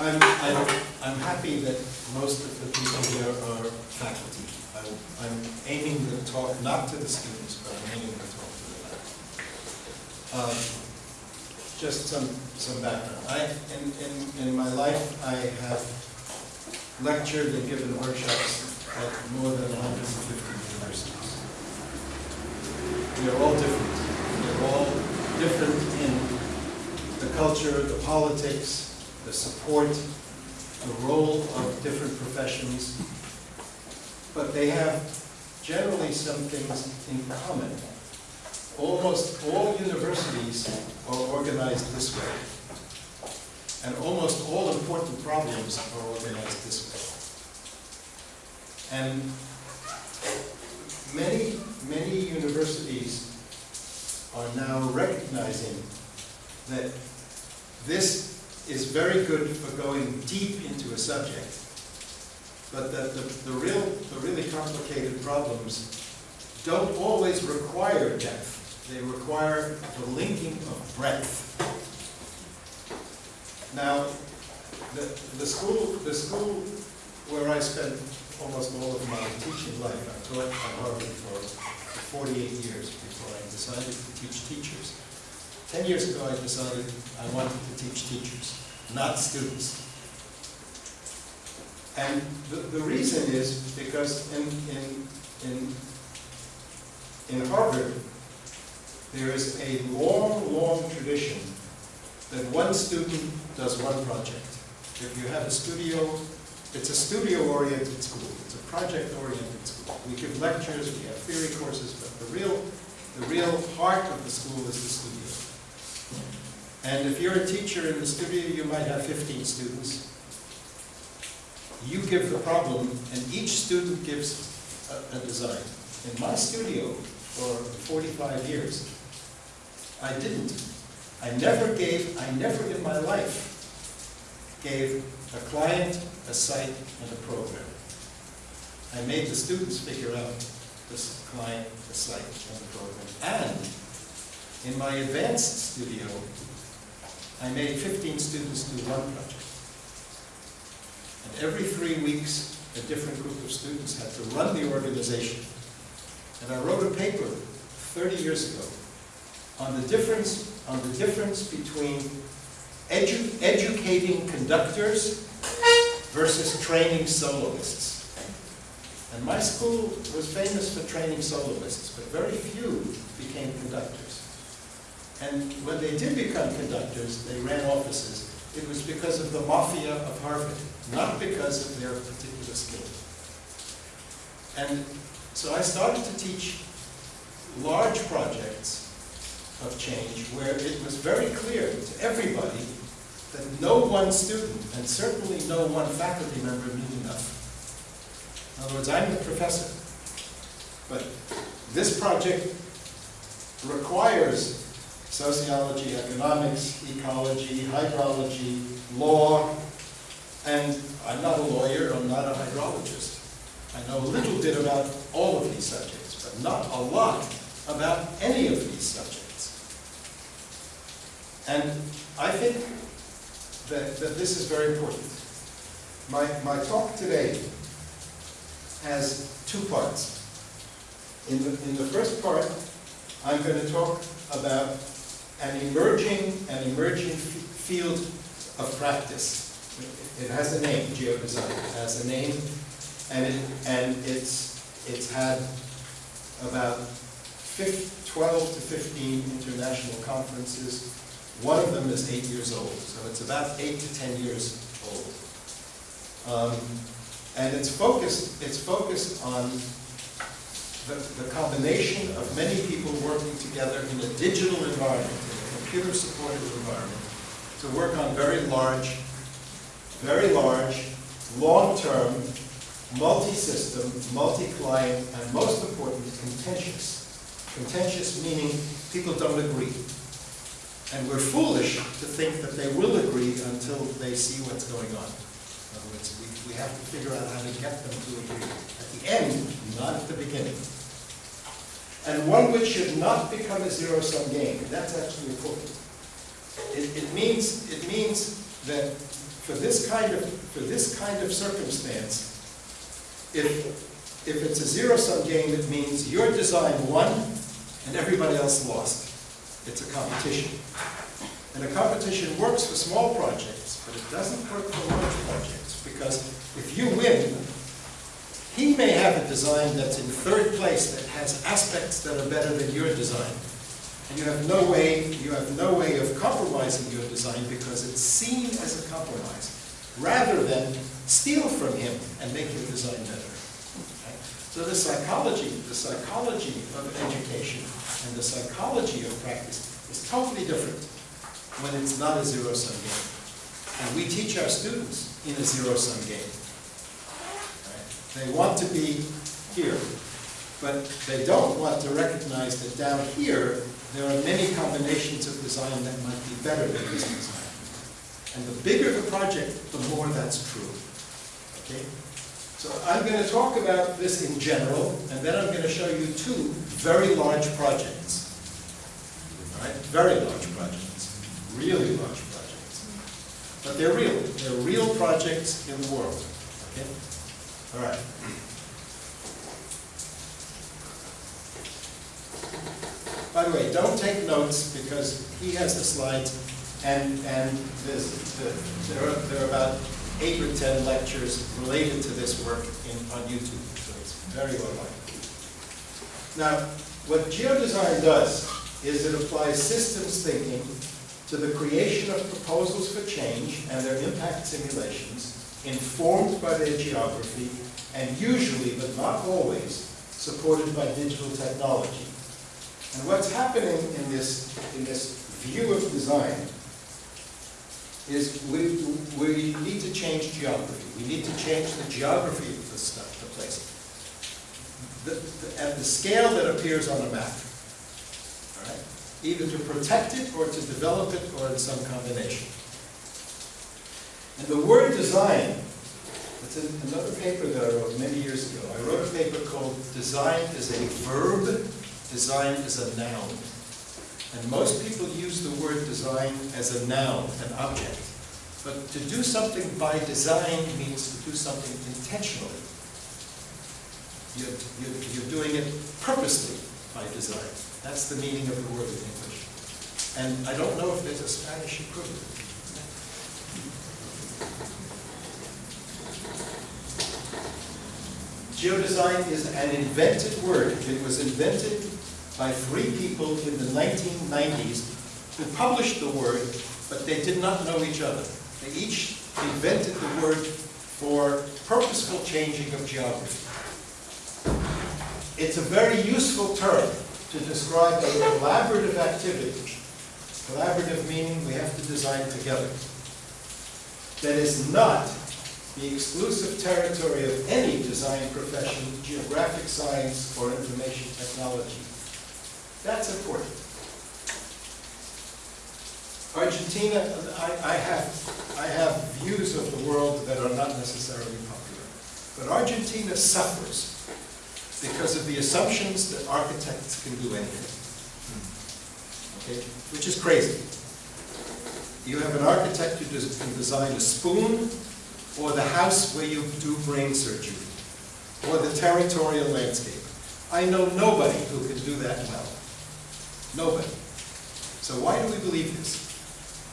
I'm, I'm, I'm happy that most of the people here are faculty. I'm, I'm aiming the talk not to the students, but I'm aiming the talk to the faculty. Um, Just some, some background. I, in, in, in my life, I have lectured and given workshops at more than 150 universities. We are all different. We're all different in the culture, the politics, the support, the role of different professions. But they have generally some things in common. Almost all universities are organized this way. And almost all important problems are organized this way. And many, many universities are now recognizing that this is very good for going deep into a subject, but that the, the real, the really complicated problems don't always require depth. They require the linking of breadth. Now, the, the school, the school where I spent almost all of my teaching life, I taught at Harvard for 48 years before I decided to teach teachers. Ten years ago, I decided I wanted to teach teachers, not students. And the, the reason is because in, in, in, in Harvard, there is a long, long tradition that one student does one project. If you have a studio, it's a studio-oriented school. It's a project-oriented school. We give lectures, we have theory courses, but the real, the real heart of the school is the. And if you're a teacher in the studio, you might have 15 students. You give the problem, and each student gives a, a design. In my studio, for 45 years, I didn't. I never gave, I never in my life gave a client, a site, and a program. I made the students figure out this client, the site, and the program. And in my advanced studio, I made 15 students do one project. And every three weeks, a different group of students had to run the organization. And I wrote a paper 30 years ago on the difference, on the difference between edu educating conductors versus training soloists. And my school was famous for training soloists, but very few became conductors. And when they did become conductors, they ran offices. It was because of the mafia of Harvard, not because of their particular skill. And so I started to teach large projects of change where it was very clear to everybody that no one student, and certainly no one faculty member knew enough. In other words, I'm the professor, but this project requires sociology, economics, ecology, hydrology, law, and I'm not a lawyer, I'm not a hydrologist. I know a little bit about all of these subjects, but not a lot about any of these subjects. And I think that, that this is very important. My, my talk today has two parts. In the, in the first part, I'm going to talk about an emerging, an emerging field of practice. It has a name, geodesign. It has a name, and it and it's it's had about 12 to 15 international conferences. One of them is eight years old, so it's about eight to 10 years old. Um, and it's focused, it's focused on the, the combination of many people working together in a digital environment, computer-supported environment, to work on very large, very large, long-term, multi-system, multi-client, and most important, contentious. Contentious meaning people don't agree. And we're foolish to think that they will agree until they see what's going on. In other words, we, we have to figure out how to get them to agree. At the end, not at the beginning. And one which should not become a zero-sum game. That's actually important. It, it, means, it means that for this kind of, for this kind of circumstance, if, if it's a zero-sum game, it means your design won and everybody else lost. It's a competition. And a competition works for small projects, but it doesn't work for large projects, because if you win, he may have a design that's in third place that has aspects that are better than your design. And you have no way, you have no way of compromising your design because it's seen as a compromise, rather than steal from him and make your design better. Okay? So the psychology, the psychology of education and the psychology of practice is totally different when it's not a zero-sum game. And we teach our students in a zero-sum game. They want to be here, but they don't want to recognize that down here, there are many combinations of design that might be better than this design. And the bigger the project, the more that's true. Okay? So I'm going to talk about this in general, and then I'm going to show you two very large projects. Right? Very large projects. Really large projects. But they're real. They're real projects in the world. Okay? All right. By the way, don't take notes because he has the slides and, and the- there are, there are about eight or 10 lectures related to this work in, on YouTube, so it's very well liked. Now, what geodesign does is it applies systems thinking to the creation of proposals for change and their impact simulations informed by their geography and usually, but not always, supported by digital technology. And what's happening in this, in this view of design is we, we need to change geography. We need to change the geography of the stuff, the place. The, the, at the scale that appears on a map. All right? Either to protect it or to develop it or in some combination. And the word design, it's in another paper that I wrote many years ago. I wrote a paper called Design is a Verb, Design is a Noun. And most people use the word design as a noun, an object. But to do something by design means to do something intentionally. You're, you're, you're doing it purposely by design. That's the meaning of the word in English. And I don't know if there's a Spanish equivalent. Geodesign is an invented word. It was invented by three people in the 1990s who published the word, but they did not know each other. They each invented the word for purposeful changing of geography. It's a very useful term to describe a collaborative activity. Collaborative meaning we have to design together. That is not the exclusive territory of any design profession, geographic science, or information technology. That's important. Argentina, I, I have, I have views of the world that are not necessarily popular. But Argentina suffers because of the assumptions that architects can do anything. Hmm. Okay, which is crazy. You have an architect who can design a spoon, or the house where you do brain surgery, or the territorial landscape. I know nobody who can do that well. Nobody. So why do we believe this?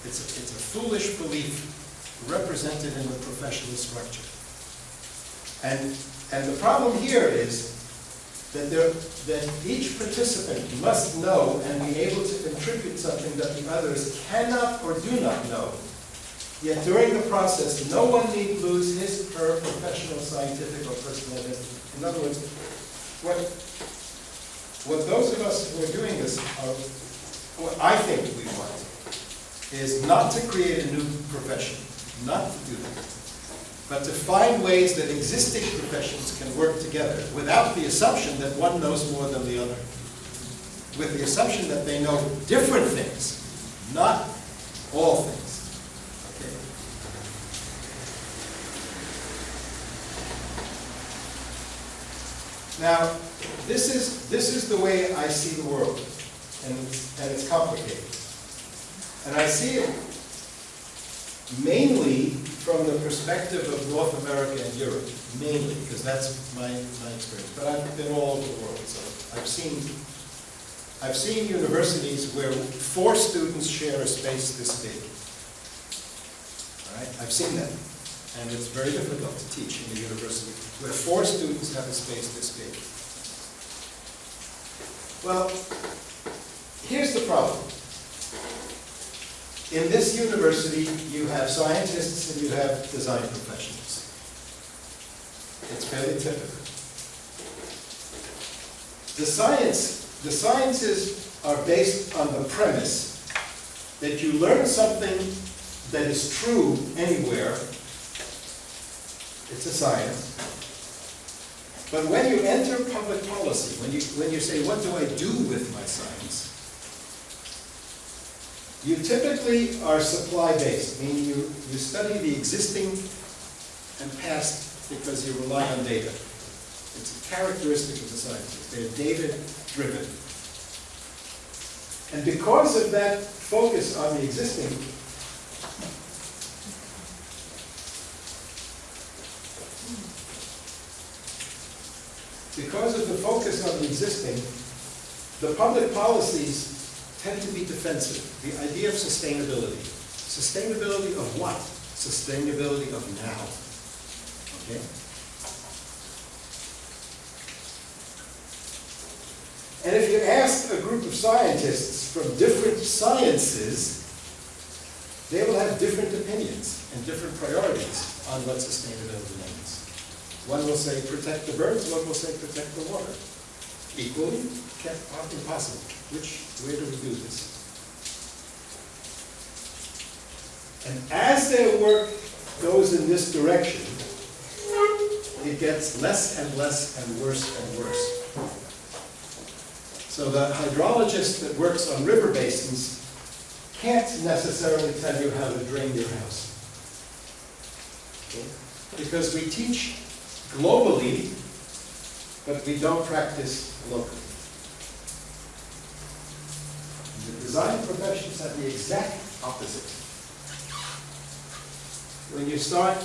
It's a, it's a foolish belief represented in the professional structure. And, and the problem here is that there, that each participant must know and be able to contribute something that the others cannot or do not know. Yet during the process, no one need lose his, or her professional, scientific, or personal identity. In other words, what, what those of us who are doing this are, what I think we want, is not to create a new profession, not to do that, but to find ways that existing professions can work together without the assumption that one knows more than the other. With the assumption that they know different things, not all things. Okay. Now, this is, this is the way I see the world, and and it's complicated. And I see it mainly from the perspective of North America and Europe, mainly, because that's my, my experience. But I've been all over the world, so I've seen, I've seen universities where four students share a space this big. All right, I've seen that. And it's very difficult to teach in a university where four students have a space this big. Well, here's the problem. In this university, you have scientists and you have design professionals. It's fairly typical. The science, the sciences are based on the premise that you learn something that is true anywhere. It's a science. But when you enter public policy, when you, when you say, what do I do with my science? You typically are supply-based, meaning you, you study the existing and past because you rely on data. It's a characteristic of the scientists. They're data-driven. And because of that focus on the existing, because of the focus on the existing, the public policies tend to be defensive. The idea of sustainability. Sustainability of what? Sustainability of now. Okay? And if you ask a group of scientists from different sciences, they will have different opinions and different priorities on what sustainability means. One will say protect the birds, one will say protect the water. Equally, can't, impossible. Which, way do we do this? And as their work goes in this direction, it gets less and less and worse and worse. So the hydrologist that works on river basins can't necessarily tell you how to drain your house. Because we teach globally, but we don't practice locally. The design professions have the exact opposite. When you start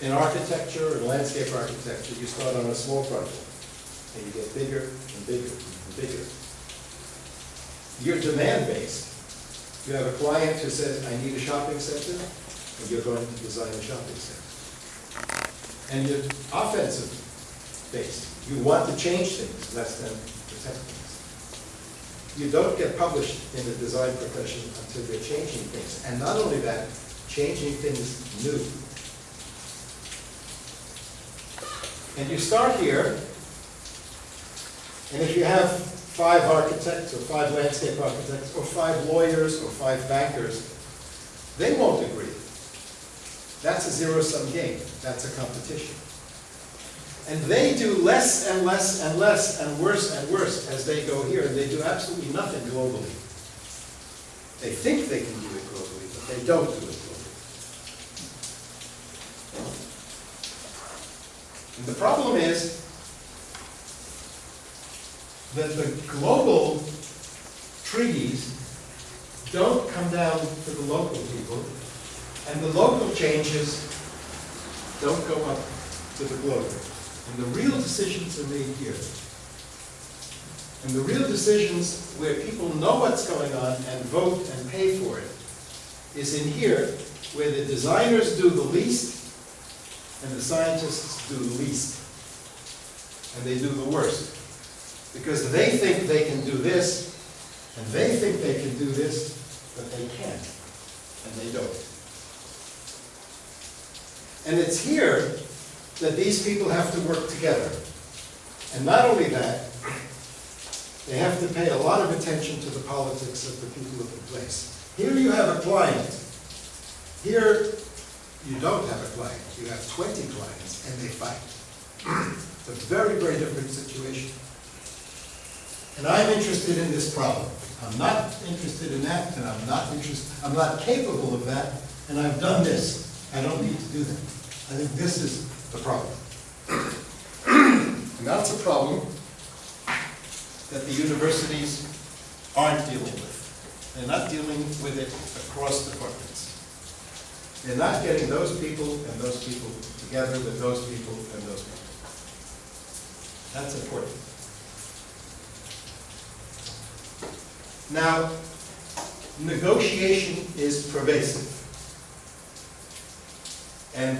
in architecture or landscape architecture, you start on a small project, and you get bigger and bigger and bigger. You're demand-based. You have a client who says, I need a shopping center, and you're going to design a shopping center. And you're offensive based. You want to change things less than protect. You don't get published in the design profession until you're changing things. And not only that, changing things new. And you start here, and if you have five architects, or five landscape architects, or five lawyers, or five bankers, they won't agree. That's a zero-sum game. That's a competition. And they do less and less and less and worse and worse as they go here, and they do absolutely nothing globally. They think they can do it globally, but they don't do it globally. And the problem is that the global treaties don't come down to the local people, and the local changes don't go up to the globe. And the real decisions are made here. And the real decisions where people know what's going on and vote and pay for it is in here, where the designers do the least and the scientists do the least. And they do the worst. Because they think they can do this, and they think they can do this, but they can't. And they don't. And it's here that these people have to work together. And not only that, they have to pay a lot of attention to the politics of the people of the place. Here you have a client. Here you don't have a client. You have 20 clients and they fight. It's a very, very different situation. And I'm interested in this problem. I'm not interested in that, and I'm not interested, I'm not capable of that, and I've done this. I don't need to do that. I think this is the problem. And that's a problem that the universities aren't dealing with. They're not dealing with it across departments. They're not getting those people and those people together with those people and those people. That's important. Now, negotiation is pervasive. And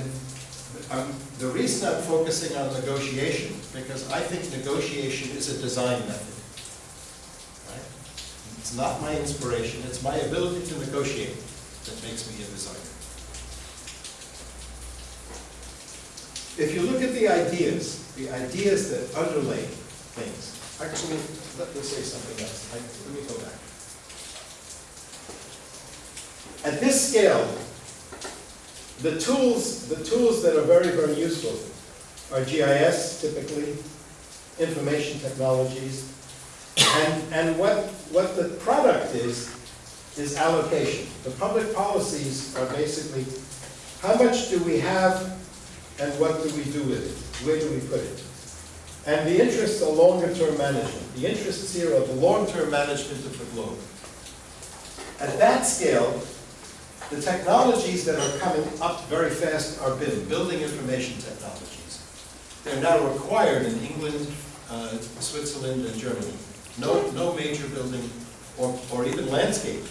um, the reason I'm focusing on negotiation, because I think negotiation is a design method. Right? It's not my inspiration, it's my ability to negotiate that makes me a designer. If you look at the ideas, the ideas that underlay things, actually, let me say something else. I- Let me go back. At this scale, the tools, the tools that are very, very useful are GIS typically, information technologies, and, and what, what the product is, is allocation. The public policies are basically, how much do we have and what do we do with it? Where do we put it? And the interests are longer-term management. The interests here are the long-term management of the globe. At that scale, the technologies that are coming up very fast are BIM, Building Information Technologies. They're now required in England, uh, Switzerland, and Germany. No, no major building or, or even landscape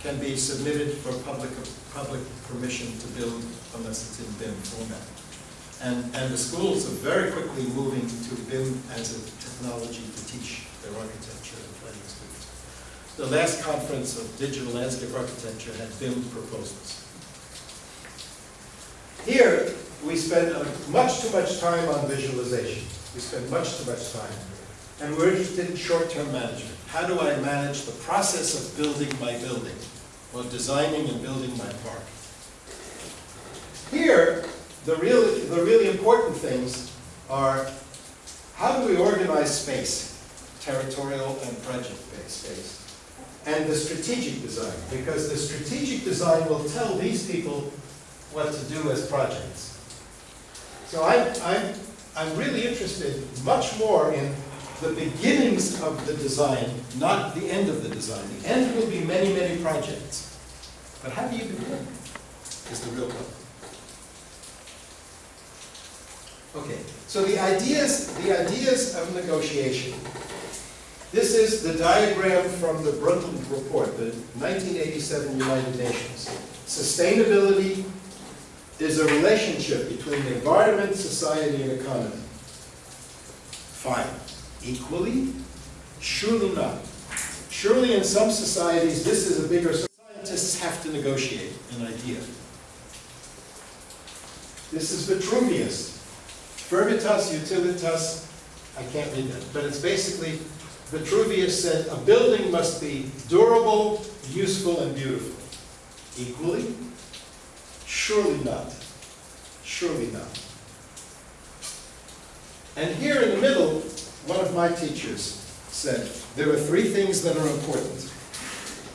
can be submitted for public, public permission to build unless it's in BIM format. And, and the schools are very quickly moving to BIM as a technology to teach their students. The last conference of digital landscape architecture had BIM proposals. Here, we spend much too much time on visualization. We spend much too much time. And we're interested in short-term management. How do I manage the process of building my building, or designing and building my park? Here, the really, the really important things are, how do we organize space, territorial and project-based space? And the strategic design, because the strategic design will tell these people what to do as projects. So I, I'm, I'm really interested much more in the beginnings of the design, not the end of the design. The end will be many, many projects. But how do you begin is the real problem. Okay, so the ideas, the ideas of negotiation. This is the diagram from the Brundtland Report, the 1987 United Nations. Sustainability is a relationship between the environment, society, and economy. Fine. Equally? Surely not. Surely in some societies, this is a bigger, scientists have to negotiate an idea. This is Vitruvius. Verbitas utilitas, I can't read that, but it's basically, Vitruvius said, a building must be durable, useful, and beautiful. Equally? Surely not. Surely not. And here in the middle, one of my teachers said, there are three things that are important.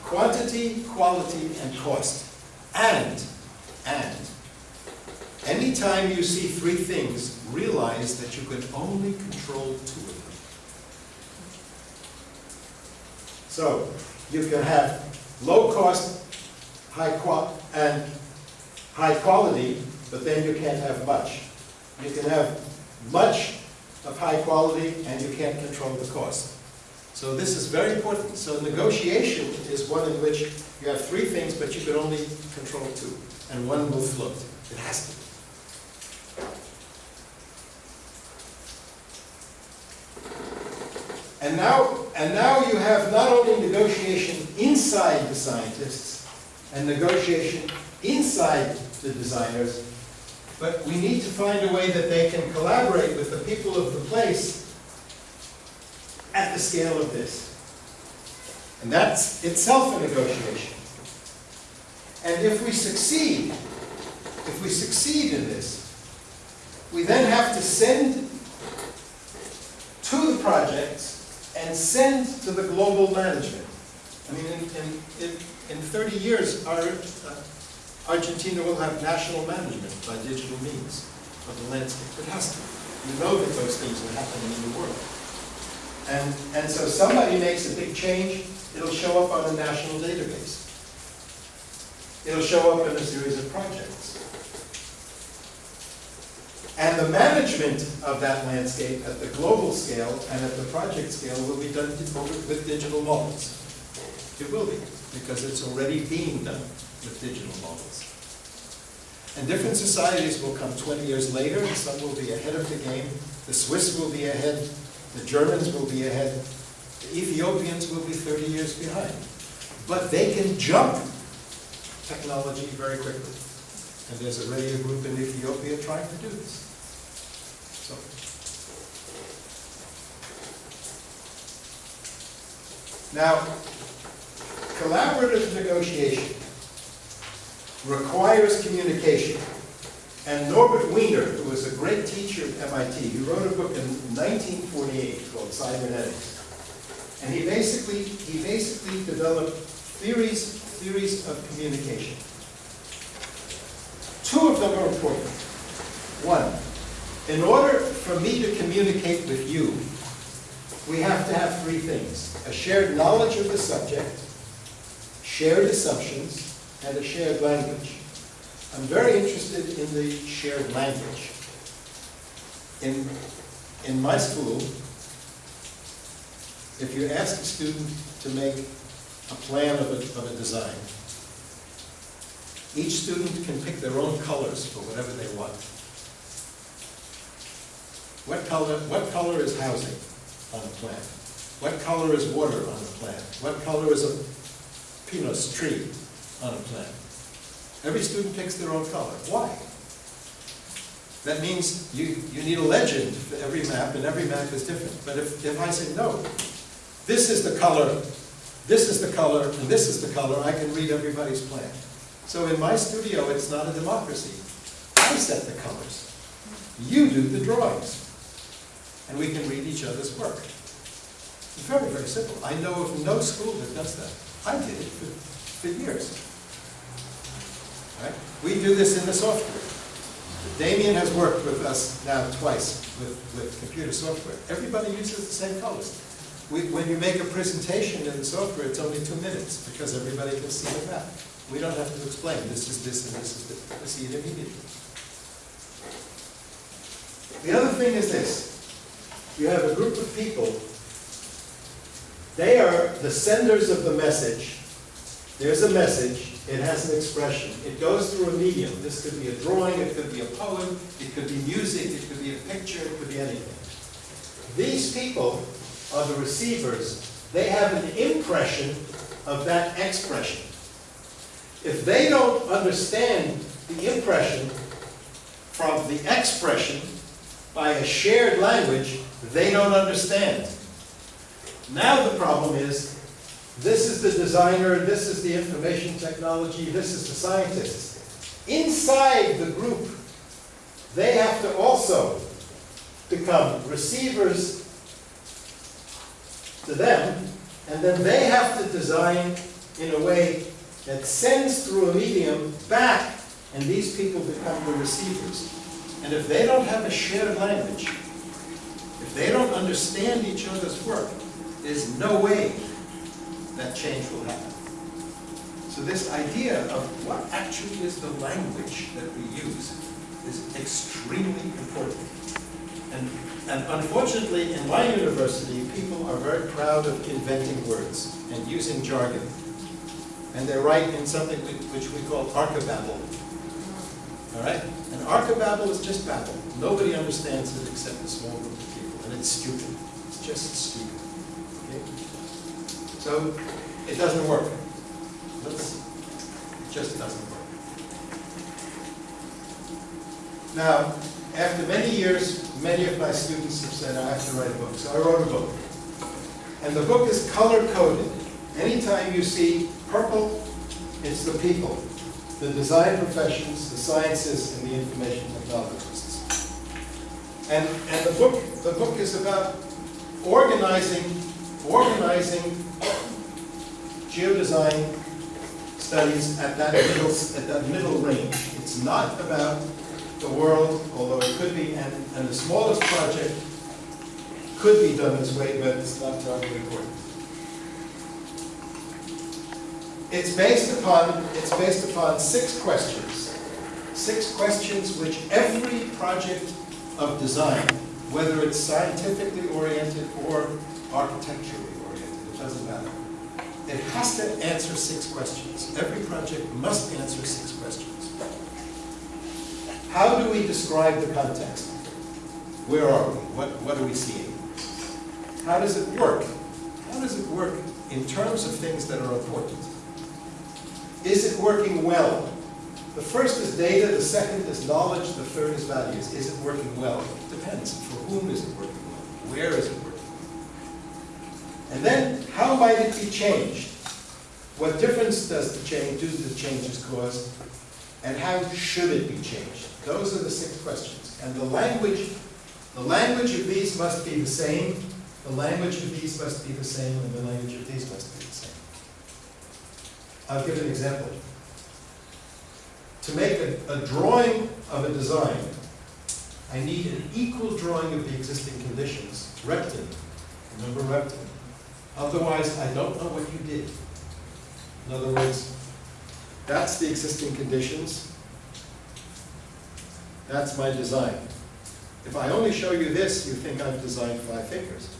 Quantity, quality, and cost. And, and, anytime you see three things, realize that you can only control two of them. So, you can have low cost, high qual, and high quality, but then you can't have much. You can have much of high quality and you can't control the cost. So this is very important. So negotiation is one in which you have three things, but you can only control two, and one will float. It has to. And now, and now you have not only negotiation inside the scientists and negotiation inside the designers, but we need to find a way that they can collaborate with the people of the place at the scale of this. And that's itself a negotiation. And if we succeed, if we succeed in this, we then have to send to the projects and send to the global management. I mean, in, in, in, in 30 years, our, uh, Argentina will have national management by digital means of the landscape. It has to. You know that those things are happening in the world. And, and so somebody makes a big change, it'll show up on a national database. It'll show up in a series of projects. And the management of that landscape at the global scale and at the project scale will be done with digital models. It will be, because it's already being done with digital models. And different societies will come 20 years later, some will be ahead of the game. The Swiss will be ahead, the Germans will be ahead, the Ethiopians will be 30 years behind. But they can jump technology very quickly. And there's already a group in Ethiopia trying to do this. Now, collaborative negotiation requires communication. And Norbert Wiener, who was a great teacher at MIT, he wrote a book in 1948 called Cybernetics. And he basically, he basically developed theories, theories of communication. Two of them are important. One, in order for me to communicate with you, we have to have three things. A shared knowledge of the subject, shared assumptions, and a shared language. I'm very interested in the shared language. In, in my school, if you ask a student to make a plan of a, of a design, each student can pick their own colors for whatever they want. What color, what color is housing on a plan? What color is water on a plan? What color is a pinus tree on a plan? Every student picks their own color. Why? That means you, you need a legend for every map, and every map is different. But if, if I say, no, this is the color, this is the color, and this is the color, I can read everybody's plan. So in my studio, it's not a democracy. I set the colors. You do the drawings. And we can read each other's work. It's very, very simple. I know of no school that does that. I did it for, for years. Right? We do this in the software. Damien has worked with us now twice with, with computer software. Everybody uses the same colors. We, when you make a presentation in the software, it's only two minutes because everybody can see the map. We don't have to explain, this is this and this is this. We see it immediately. The other thing is this. You have a group of people. They are the senders of the message. There's a message. It has an expression. It goes through a medium. This could be a drawing, it could be a poem, it could be music, it could be a picture, it could be anything. These people are the receivers. They have an impression of that expression. If they don't understand the impression from the expression by a shared language, they don't understand. Now the problem is, this is the designer, this is the information technology, this is the scientist. Inside the group, they have to also become receivers to them, and then they have to design in a way that sends through a medium back, and these people become the receivers. And if they don't have a shared language, if they don't understand each other's work, there's no way that change will happen. So this idea of what actually is the language that we use is extremely important. And, and unfortunately, in my university, people are very proud of inventing words and using jargon. And they write in something which we call archibabble. All right? And archibabble is just babble. Nobody understands it except a small group of people. And it's stupid. It's just stupid. Okay? So it doesn't work. Let's, it just doesn't work. Now, after many years, many of my students have said, I have to write a book. So I wrote a book. And the book is color-coded. Anytime you see purple, it's the people. The design professions, the sciences, and the information technologists. And, and the book, the book is about organizing, organizing geodesign studies at that middle, at that middle range. It's not about the world, although it could be, and, and the smallest project could be done this way, but it's not terribly important. It's based upon, it's based upon six questions. Six questions which every project of design, whether it's scientifically oriented or architecturally oriented, it doesn't matter. It has to answer six questions. Every project must answer six questions. How do we describe the context? Where are we? What, what are we seeing? How does it work? How does it work in terms of things that are important? Is it working well? The first is data, the second is knowledge, the third is values. Is it working well? It depends. For whom is it working well? Where is it working well? And then, how might it be changed? What difference does the change, do the changes cause? And how should it be changed? Those are the six questions. And the language, the language of these must be the same, the language of these must be the same, and the language of these must be the same. I'll give an example. To make a, a drawing of a design, I need an equal drawing of the existing conditions, Repton. Remember Repton? Otherwise, I don't know what you did. In other words, that's the existing conditions. That's my design. If I only show you this, you think I've designed five fingers.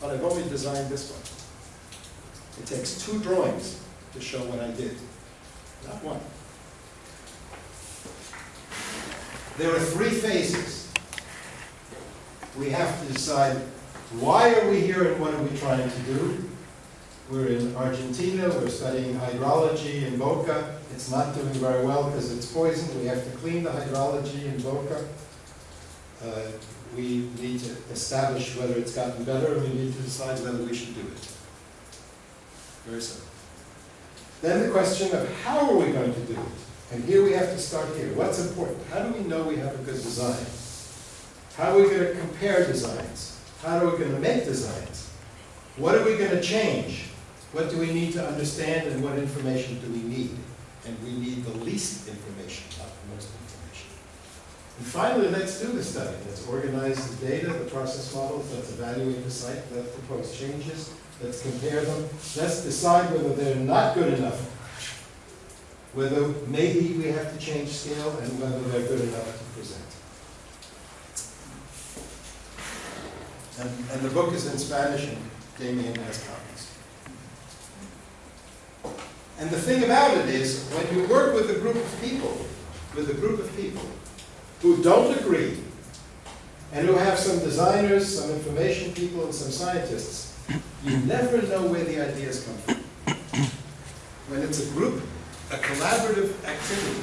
But I've only designed this one. It takes two drawings to show what I did, not one. There are three phases. We have to decide, why are we here and what are we trying to do? We're in Argentina, we're studying hydrology in Boca. It's not doing very well because it's poisoned. We have to clean the hydrology in Boca. Uh, we need to establish whether it's gotten better, and we need to decide whether we should do it. Very simple. Then the question of how are we going to do it? And here we have to start here. What's important? How do we know we have a good design? How are we going to compare designs? How are we going to make designs? What are we going to change? What do we need to understand and what information do we need? And we need the least information, not the most information. And finally, let's do the study. Let's organize the data, the process models, let's evaluate the site, let's propose changes, let's compare them. Let's decide whether they're not good enough, whether maybe we have to change scale, and whether they're good enough to present. And, and the book is in Spanish, and Damien has copies. And the thing about it is, when you work with a group of people, with a group of people who don't agree, and who have some designers, some information people, and some scientists, you never know where the ideas come from. When it's a group, a collaborative activity,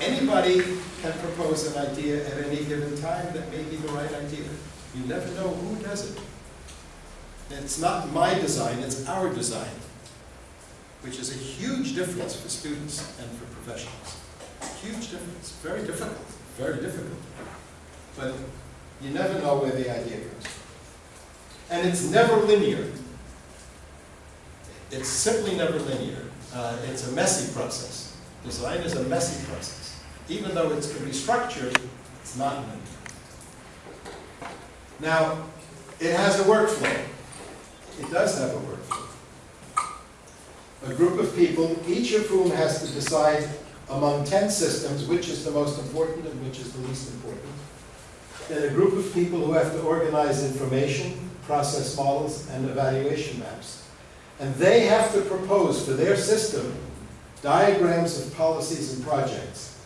anybody can propose an idea at any given time that may be the right idea. You never know who does it. It's not my design, it's our design, which is a huge difference for students and for professionals. Huge difference, very difficult, very difficult. But you never know where the idea comes from. And it's never linear. It's simply never linear. Uh, it's a messy process. Design is a messy process. Even though it can be structured, it's not linear. Now, it has a workflow. It does have a workflow. A group of people, each of whom has to decide among 10 systems which is the most important and which is the least important. Then a group of people who have to organize information, process models, and evaluation maps. And they have to propose for their system diagrams of policies and projects.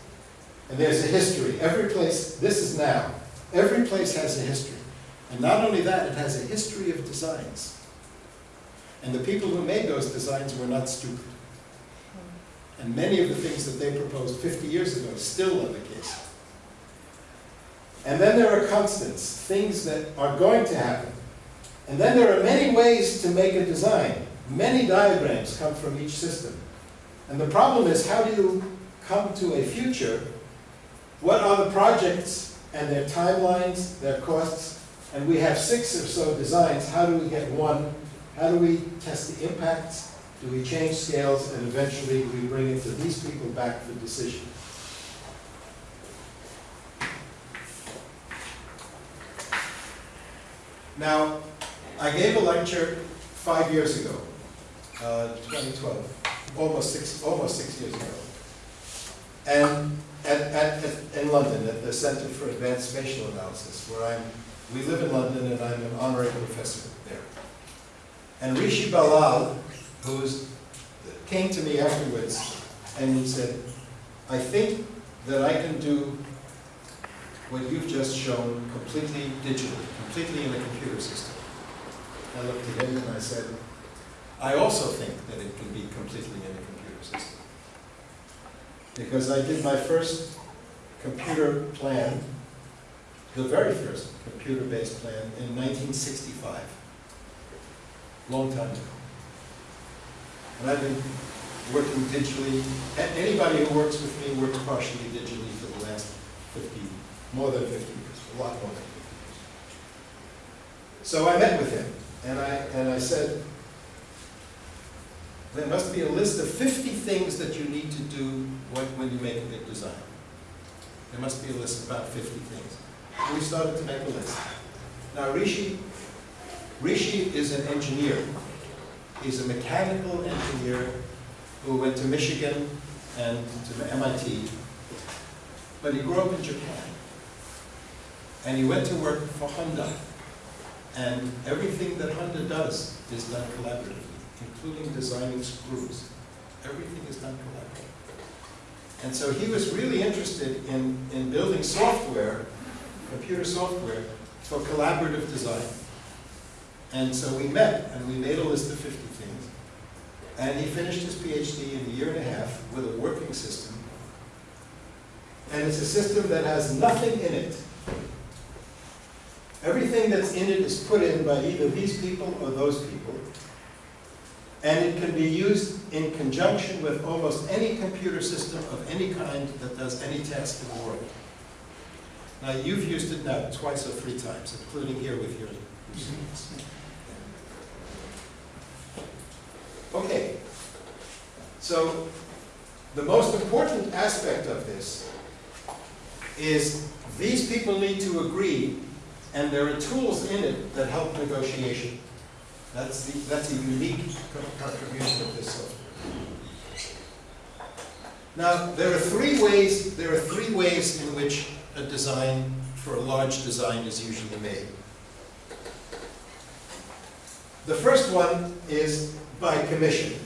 And there's a history. Every place, this is now, every place has a history. And not only that, it has a history of designs. And the people who made those designs were not stupid. And many of the things that they proposed 50 years ago still are the case. And then there are constants, things that are going to happen. And then there are many ways to make a design. Many diagrams come from each system. And the problem is, how do you come to a future? What are the projects and their timelines, their costs? And we have six or so designs. How do we get one? How do we test the impacts? Do we change scales? And eventually, we bring it to these people back for decision. Now, I gave a lecture five years ago uh, 2012, almost six, almost six years ago. And at, at, at- in London, at the Center for Advanced Spatial Analysis, where I'm, we live in London and I'm an honorary professor there. And Hrishi Ballal, who's, came to me afterwards and he said, I think that I can do what you've just shown completely digitally, completely in a computer system. I looked at him and I said, I also think that it can be completely in a computer system. Because I did my first computer plan, the very first computer-based plan in 1965, long time ago. And I've been working digitally, anybody who works with me works partially digitally for the last 50, more than 50 years, a lot more than 50 years. So I met with him, and I, and I said, there must be a list of 50 things that you need to do when, you make a big design. There must be a list of about 50 things. And we started to make a list. Now Hrishi, Hrishi is an engineer. He's a mechanical engineer who went to Michigan and to MIT, but he grew up in Japan. And he went to work for Honda. And everything that Honda does is done collaboratively, including designing screws. Everything is done collaboratively. And so he was really interested in, in building software, computer software, for collaborative design. And so we met and we made a list of 50 things. And he finished his PhD in a year and a half with a working system. And it's a system that has nothing in it. Everything that's in it is put in by either these people or those people. And it can be used in conjunction with almost any computer system of any kind that does any task in the world. Now, you've used it now twice or three times, including here with your students. Okay, so the most important aspect of this is these people need to agree, and there are tools in it that help negotiation. That's the, that's a unique co- contribution of this software. Now, there are three ways, there are three ways in which a design, for a large design is usually made. The first one is by commission.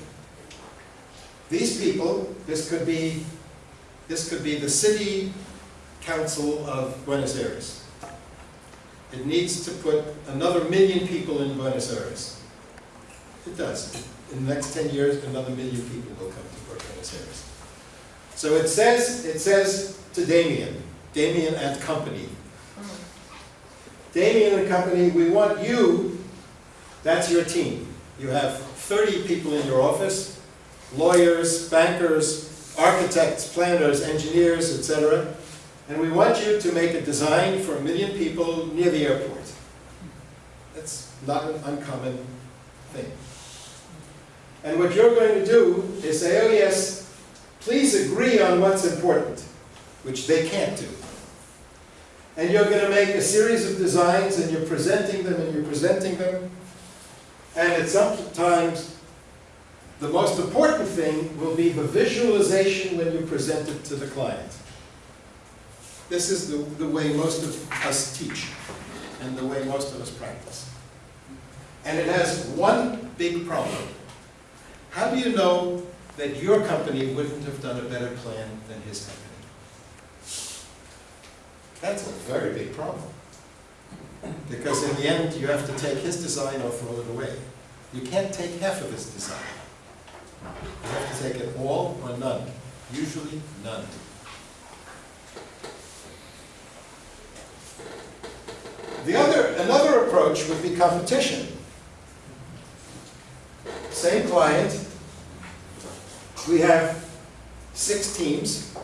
These people, this could be, this could be the city council of Buenos Aires. It needs to put another million people in Buenos Aires. It does. In the next ten years, another million people will come to Buenos Aires. So it says, it says to Damien, Damien and Company. Damien and Company, we want you, that's your team. You have 30 people in your office, lawyers, bankers, architects, planners, engineers, etc. And we want you to make a design for a million people near the airport. That's not an uncommon thing. And what you're going to do is say, oh yes, please agree on what's important, which they can't do. And you're going to make a series of designs and you're presenting them and you're presenting them. And at some times, the most important thing will be the visualization when you present it to the client. This is the, the way most of us teach and the way most of us practice. And it has one big problem. How do you know that your company wouldn't have done a better plan than his company? That's a very big problem. Because in the end, you have to take his design or throw it away. You can't take half of his design. You have to take it all or none. Usually none. The other, another approach would be competition. Same client. We have six teams.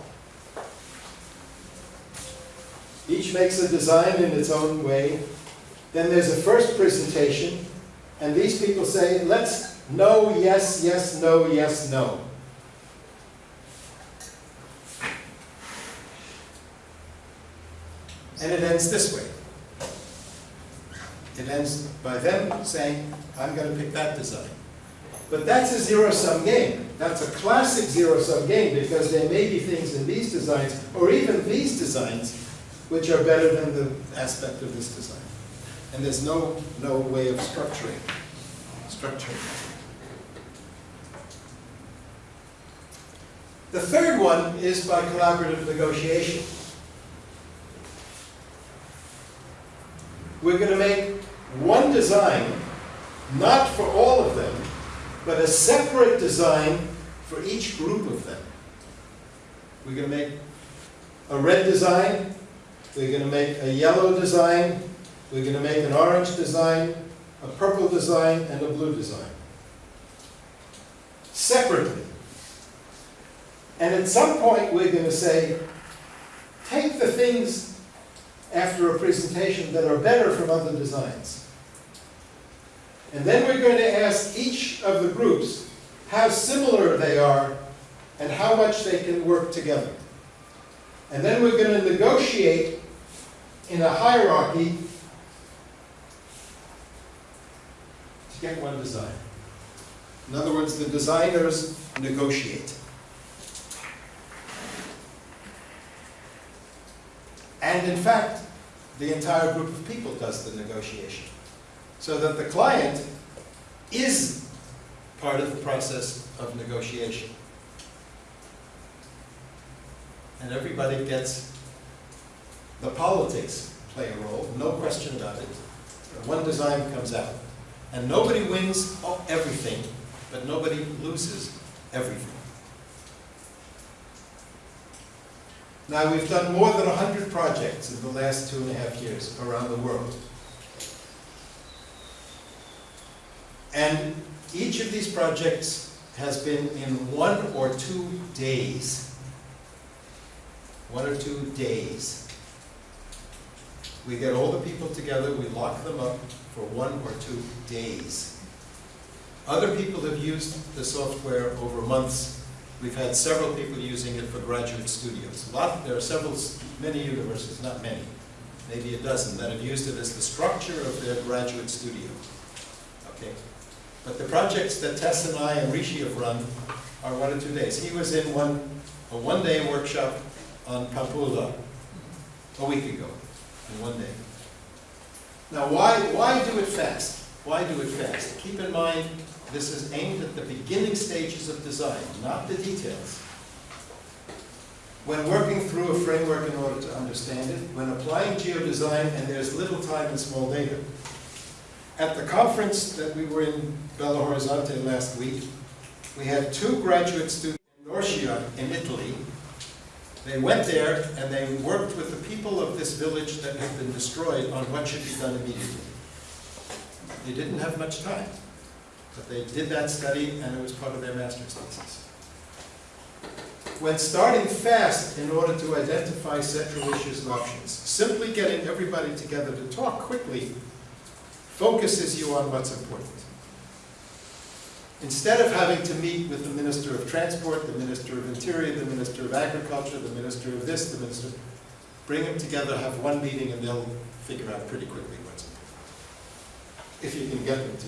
Each makes a design in its own way. Then there's a first presentation, and these people say, let's no, yes, yes, no, yes, no. And it ends this way. It ends by them saying, I'm going to pick that design. But that's a zero-sum game. That's a classic zero-sum game because there may be things in these designs, or even these designs, which are better than the aspect of this design. And there's no, no way of structuring, structuring. The third one is by collaborative negotiation. We're going to make one design, not for all of them, but a separate design for each group of them. We're going to make a red design, we're going to make a yellow design, we're going to make an orange design, a purple design, and a blue design. Separately. And at some point, we're going to say, take the things after a presentation that are better from other designs. And then we're going to ask each of the groups how similar they are and how much they can work together. And then we're going to negotiate in a hierarchy to get one design. In other words, the designers negotiate. And in fact, the entire group of people does the negotiation. So that the client is part of the process of negotiation. And everybody gets, the politics play a role, no question about it. One design comes out. And nobody wins everything, but nobody loses everything. Now, we've done more than 100 projects in the last two and a half years around the world. And each of these projects has been in one or two days. One or two days. We get all the people together, we lock them up for one or two days. Other people have used the software over months We've had several people using it for graduate studios. A lot, there are several, many universities, not many, maybe a dozen, that have used it as the structure of their graduate studio. Okay, But the projects that Tess and I and Hrishi have run are one or two days. He was in one, a one-day workshop on Pampulha a week ago, in one day. Now, why, why do it fast? Why do it fast? Keep in mind, this is aimed at the beginning stages of design, not the details. When working through a framework in order to understand it, when applying geodesign and there's little time and small data. At the conference that we were in Belo Horizonte last week, we had two graduate students in Norcia in Italy. They went there and they worked with the people of this village that had been destroyed on what should be done immediately. They didn't have much time. But they did that study and it was part of their master's thesis. When starting fast in order to identify central issues and options, simply getting everybody together to talk quickly focuses you on what's important. Instead of having to meet with the Minister of Transport, the Minister of Interior, the Minister of Agriculture, the Minister of this, the Minister, bring them together, have one meeting, and they'll figure out pretty quickly. If you can get them to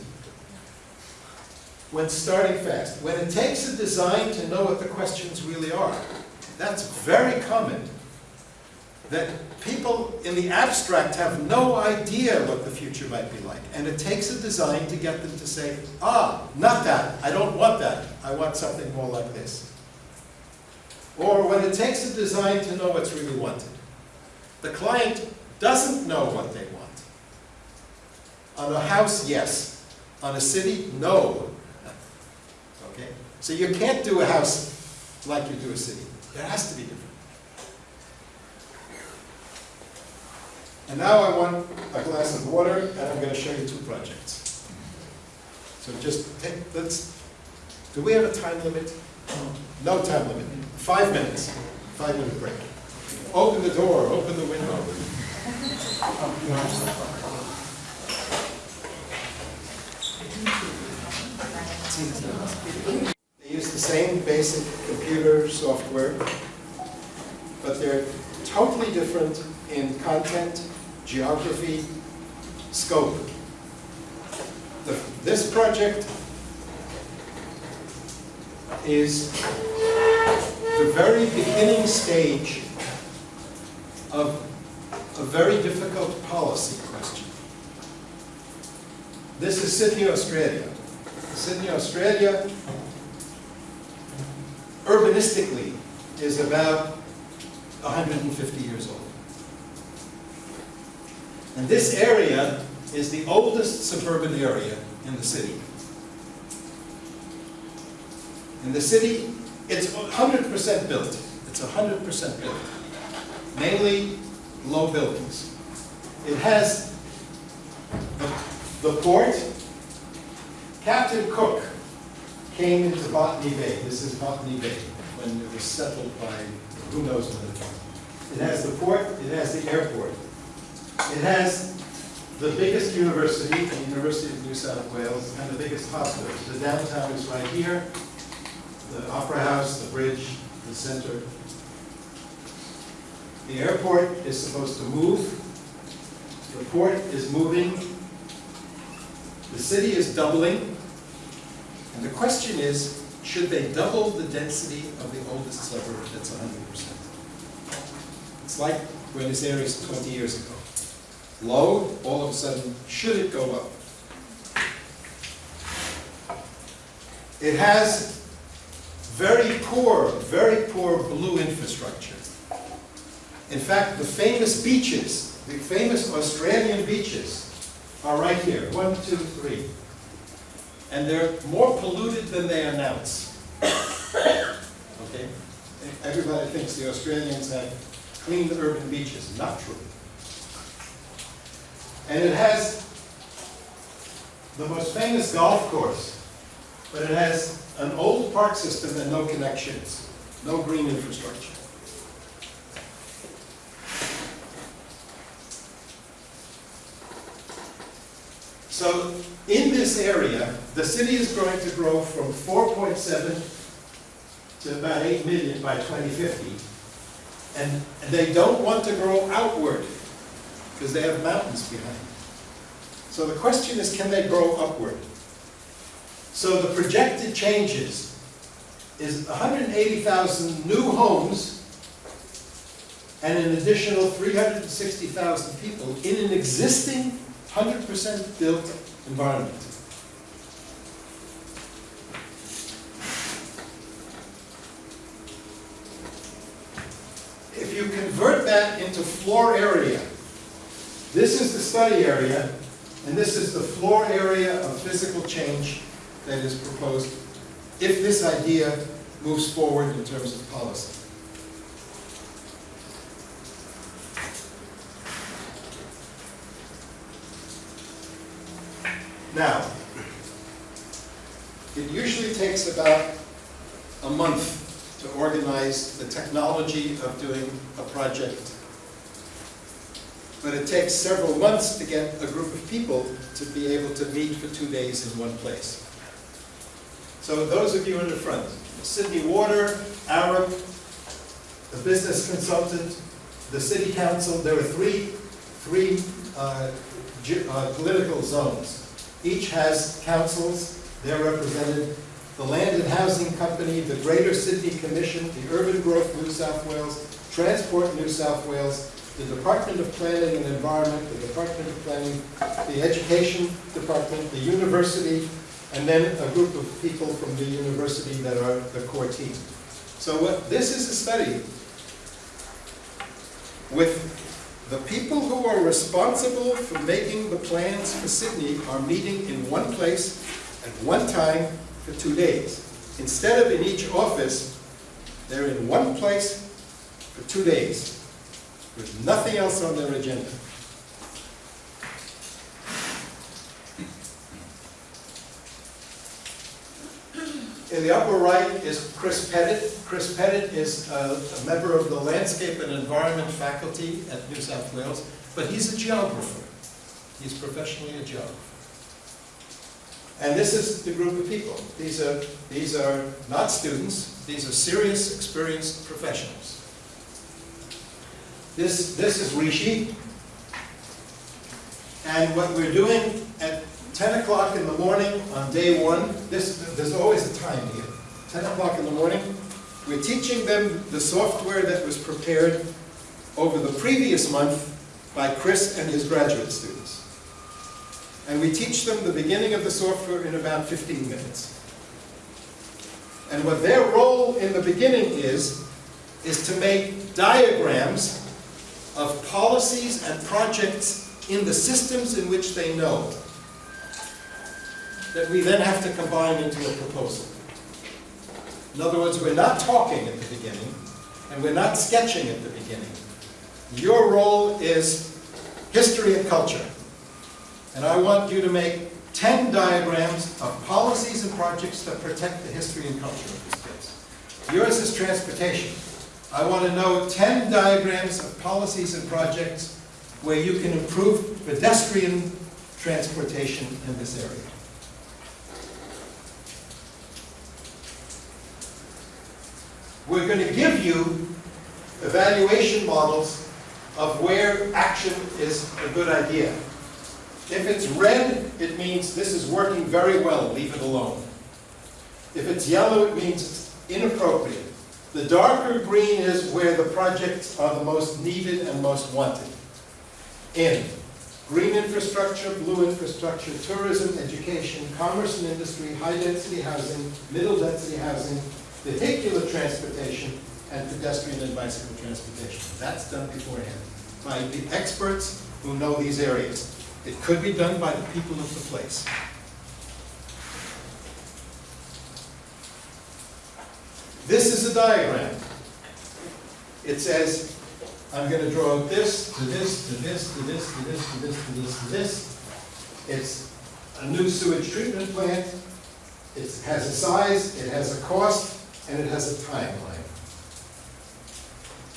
when starting fast. When it takes a design to know what the questions really are, that's very common. That people in the abstract have no idea what the future might be like. And it takes a design to get them to say, ah, not that, I don't want that, I want something more like this. Or when it takes a design to know what's really wanted. The client doesn't know what they want. On a house, yes. On a city, no. Okay? So you can't do a house like you do a city. It has to be different. And now I want a glass of water, and I'm going to show you two projects. So just take, let's, do we have a time limit? No time limit. Five minutes. Five minute break. Open the door, open the window. They use the same basic computer software, but they're totally different in content, geography, scope. The, this project is the very beginning stage of a very difficult policy question. This is Sydney, Australia. Sydney, Australia, urbanistically, is about 150 years old. And this area is the oldest suburban area in the city. In the city, it's 100% built. It's 100% built. Mainly low buildings. It has the, the port. Captain Cook came into Botany Bay. This is Botany Bay when it was settled by who knows when. It has the port, it has the airport. It has the biggest university, the University of New South Wales, and the biggest hospital. The downtown is right here, the Opera House, the bridge, the center. The airport is supposed to move. The port is moving. The city is doubling. And the question is, should they double the density of the oldest suburb that's 100%? It's like Buenos Aires 20 years ago. Low, all of a sudden, should it go up? It has very poor, very poor blue infrastructure. In fact, the famous beaches, the famous Australian beaches, are right here, one, two, three. And they're more polluted than they announce. Okay? Everybody thinks the Australians have clean urban beaches. Not true. And it has the most famous golf course, but it has an old park system and no connections, no green infrastructure. So in this area, the city is going to grow from 4.7 to about 8 million by 2050. And they don't want to grow outward because they have mountains behind. So the question is, can they grow upward? So the projected changes is 180,000 new homes and an additional 360,000 people in an existing 100% built environment. If you convert that into floor area, this is the study area, and this is the floor area of physical change that is proposed if this idea moves forward in terms of policy. Now, it usually takes about a month to organize the technology of doing a project. But it takes several months to get a group of people to be able to meet for two days in one place. So those of you in the front, Sydney Water, Arup, the business consultant, the city council, there are three, three uh, uh, political zones. Each has councils, they're represented, the Land and Housing Company, the Greater Sydney Commission, the Urban Growth New South Wales, Transport New South Wales, the Department of Planning and Environment, the Department of Planning, the Education Department, the university, and then a group of people from the university that are the core team. So what, this is a study with the people who are responsible for making the plans for Sydney are meeting in one place at one time for two days. Instead of in each office, they're in one place for two days with nothing else on their agenda. In the upper right is Chris Pettit. Chris Pettit is a, a, member of the Landscape and Environment faculty at New South Wales, but he's a geographer. He's professionally a geographer. And this is the group of people. These are, these are not students, these are serious, experienced professionals. This, this is Hrishi. And what we're doing at 10 o'clock in the morning on day one, this, there's always a time here. 10 o'clock in the morning. We're teaching them the software that was prepared over the previous month by Chris and his graduate students. And we teach them the beginning of the software in about 15 minutes. And what their role in the beginning is, is to make diagrams of policies and projects in the systems in which they know that we then have to combine into a proposal. In other words, we're not talking at the beginning, and we're not sketching at the beginning. Your role is history and culture. And I want you to make 10 diagrams of policies and projects that protect the history and culture of this place. Yours is transportation. I want to know 10 diagrams of policies and projects where you can improve pedestrian transportation in this area. We're going to give you evaluation models of where action is a good idea. If it's red, it means this is working very well, leave it alone. If it's yellow, it means it's inappropriate. The darker green is where the projects are the most needed and most wanted. In green infrastructure, blue infrastructure, tourism, education, commerce and industry, high-density housing, middle-density housing, vehicular transportation, and pedestrian and bicycle transportation. That's done beforehand by the experts who know these areas. It could be done by the people of the place. This is a diagram. It says, I'm going to draw this, to this, to this, to this, to this, to this, to this, to this. It's a new sewage treatment plant. It has a size, it has a cost, and it has a timeline.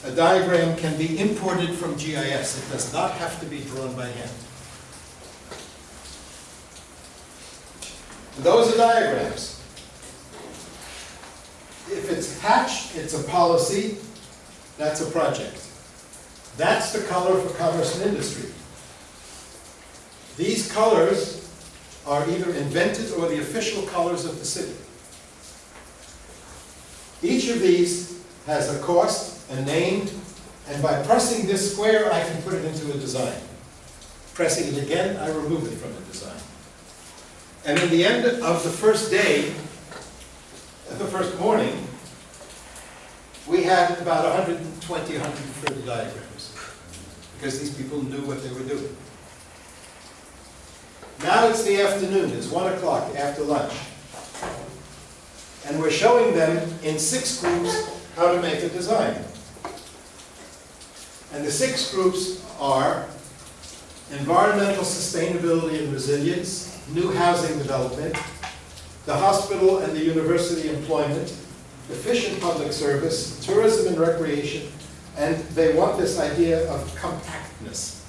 A diagram can be imported from GIS. It does not have to be drawn by hand. Those are diagrams. If it's hatched, it's a policy, that's a project. That's the color for commerce and industry. These colors are either invented or the official colors of the city. Each of these has a cost, a name, and by pressing this square, I can put it into a design. Pressing it again, I remove it from the design. And in the end of the first day, the first morning, we had about 120, 130 diagrams, because these people knew what they were doing. Now it's the afternoon, it's one o'clock after lunch. And we're showing them in six groups how to make a design. And the six groups are environmental sustainability and resilience, new housing development, the hospital and the university employment, efficient public service, tourism and recreation, and they want this idea of compactness.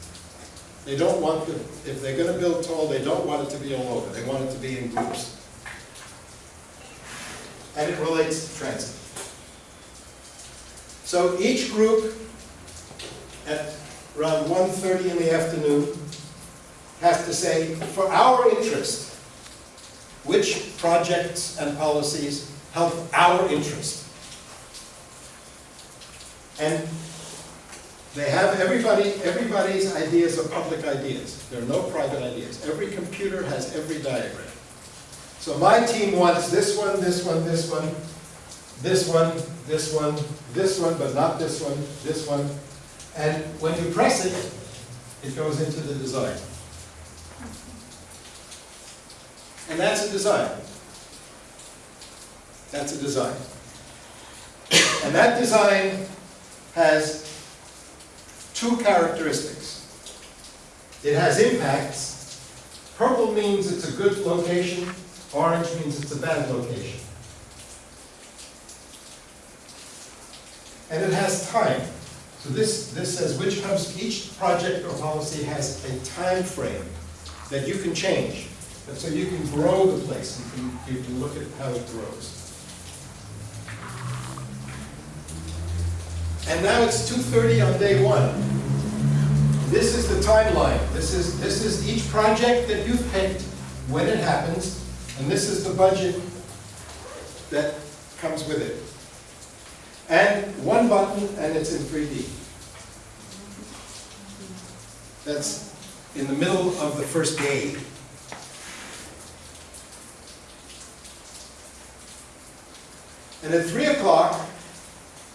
They don't want, the, if they're going to build tall, they don't want it to be all over. They want it to be in groups. And it relates to transit. So each group at around 1.30 in the afternoon has to say, for our interest, which projects and policies help our interest. And they have everybody, everybody's ideas are public ideas. There are no private ideas. Every computer has every diagram. So my team wants this one, this one, this one, this one, this one, this one, but not this one, this one. And when you press it, it goes into the design. And that's a design. That's a design. And that design has two characteristics. It has impacts. Purple means it's a good location. Orange means it's a bad location. And it has time. So this, this says which hubs, each project or policy has a time frame that you can change. And so you can grow the place, you can, you can look at how it grows. And now it's 2.30 on day one. This is the timeline. This is, this is each project that you've picked, when it happens, and this is the budget that comes with it. And one button, and it's in 3D. That's in the middle of the first day. And at 3 o'clock,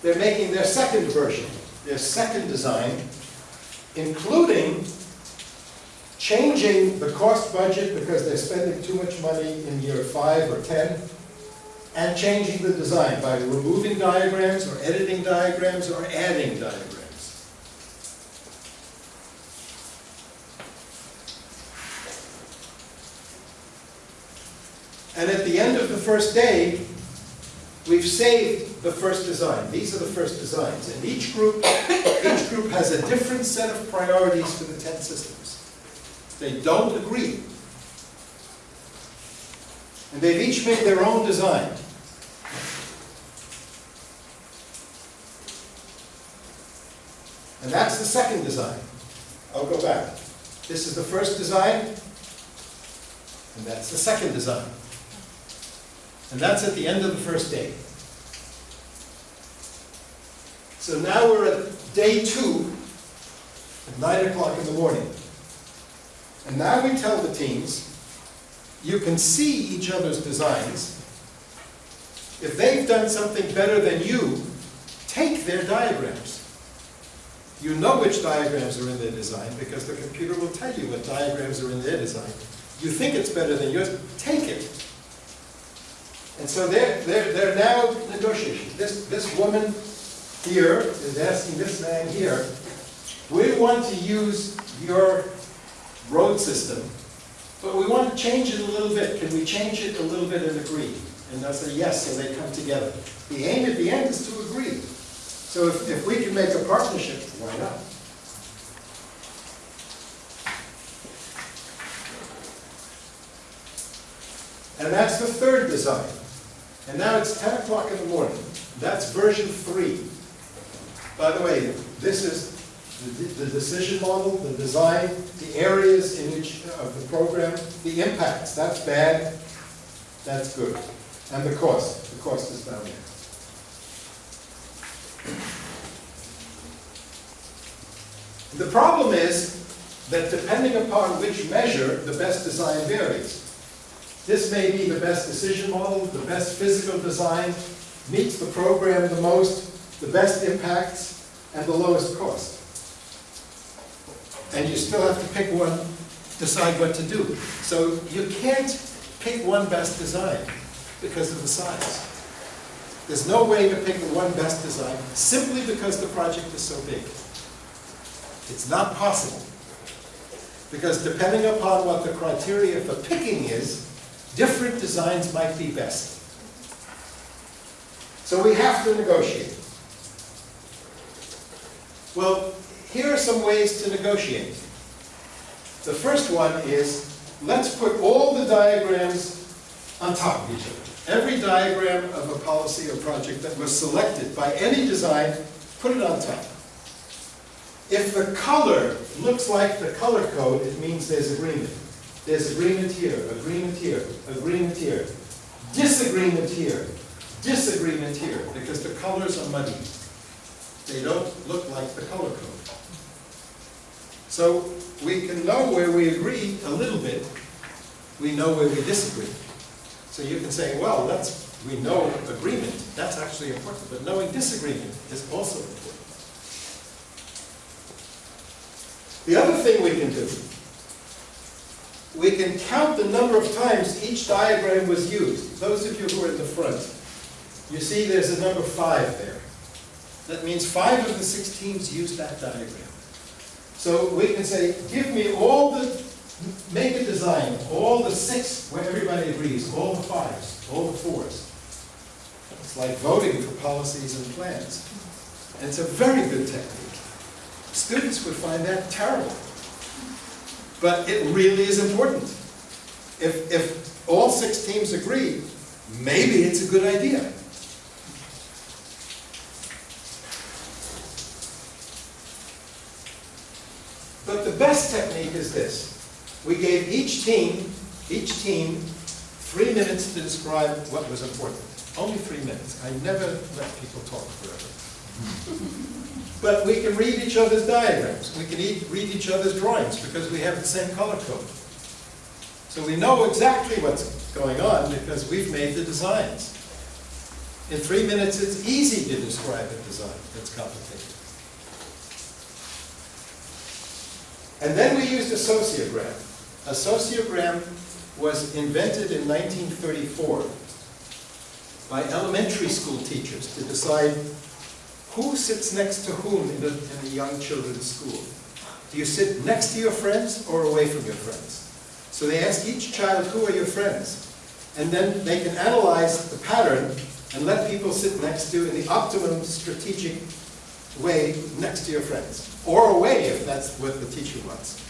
they're making their second version, their second design, including changing the cost budget because they're spending too much money in year five or 10, and changing the design by removing diagrams or editing diagrams or adding diagrams. And at the end of the first day, we've saved the first design. These are the first designs. And each group, each group has a different set of priorities for the 10 systems. They don't agree. And they've each made their own design. And that's the second design. I'll go back. This is the first design, and that's the second design. And that's at the end of the first day. So now we're at day two, at nine o'clock in the morning. And now we tell the teams, you can see each other's designs. If they've done something better than you, take their diagrams. You know which diagrams are in their design because the computer will tell you what diagrams are in their design. You think it's better than yours, take it. And so they're, they're, they're now negotiating. This, this woman here is asking this man here, we want to use your road system, but we want to change it a little bit. Can we change it a little bit and agree? And they'll say yes, so they come together. The aim at the end is to agree. So if, if we can make a partnership, why not? And that's the third design. And now it's 10 o'clock in the morning. That's version three. By the way, this is the, the decision model, the design, the areas in each of the program, the impacts. That's bad, that's good. And the cost, the cost is down there. The problem is that depending upon which measure, the best design varies. This may be the best decision model, the best physical design, meets the program the most, the best impacts, and the lowest cost. And you still have to pick one, decide what to do. So you can't pick one best design because of the size. There's no way to pick the one best design simply because the project is so big. It's not possible. Because depending upon what the criteria for picking is, different designs might be best. So we have to negotiate. Well, here are some ways to negotiate. The first one is, let's put all the diagrams on top of each other. Every diagram of a policy or project that was selected by any design, put it on top. If the color looks like the color code, it means there's agreement. There's agreement here, agreement here, agreement here, disagreement here, disagreement here, because the colors are muddy. They don't look like the color code. So we can know where we agree a little bit. We know where we disagree. So you can say, well, that's, we know agreement, that's actually important, but knowing disagreement is also important. The other thing we can do, we can count the number of times each diagram was used. Those of you who are in the front, you see there's a number five there. That means five of the six teams used that diagram. So we can say, give me all the, make a design, all the six where everybody agrees, all the fives, all the fours. It's like voting for policies and plans. And it's a very good technique. Students would find that terrible. But it really is important. If, if all six teams agree, maybe it's a good idea. But the best technique is this. We gave each team, each team, three minutes to describe what was important. only three minutes. I never let people talk forever. But we can read each other's diagrams, we can e- read each other's drawings, because we have the same color code. So we know exactly what's going on, because we've made the designs. In three minutes, it's easy to describe a design that's complicated. And then we used a sociogram. A sociogram was invented in 1934 by elementary school teachers to decide who sits next to whom in a, in young children's school. Do you sit next to your friends or away from your friends? So they ask each child, who are your friends? And then they can analyze the pattern and let people sit next to, in the optimum strategic way, next to your friends. Or away, if that's what the teacher wants.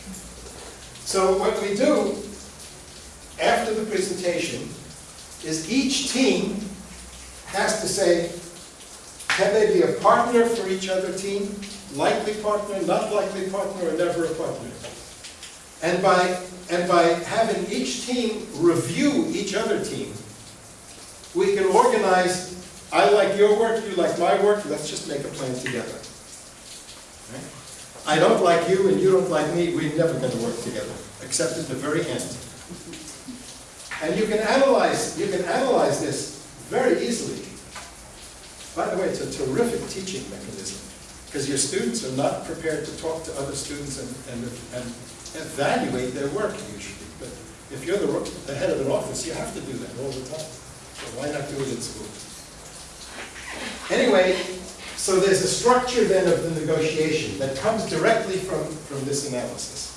So what we do after the presentation is each team has to say, can they be a partner for each other team? Likely partner, not likely partner, or never a partner? And by, and by having each team review each other team, we can organize, I like your work, you like my work, let's just make a plan together. Right? I don't like you and you don't like me, we're never going to work together, except at the very end. And you can analyze, you can analyze this very easily. By the way, it's a terrific teaching mechanism, because your students are not prepared to talk to other students and, and, and evaluate their work usually. But if you're the, the head of an office, you have to do that all the time. So why not do it in school? Anyway, so there's a structure then of the negotiation that comes directly from, from this analysis.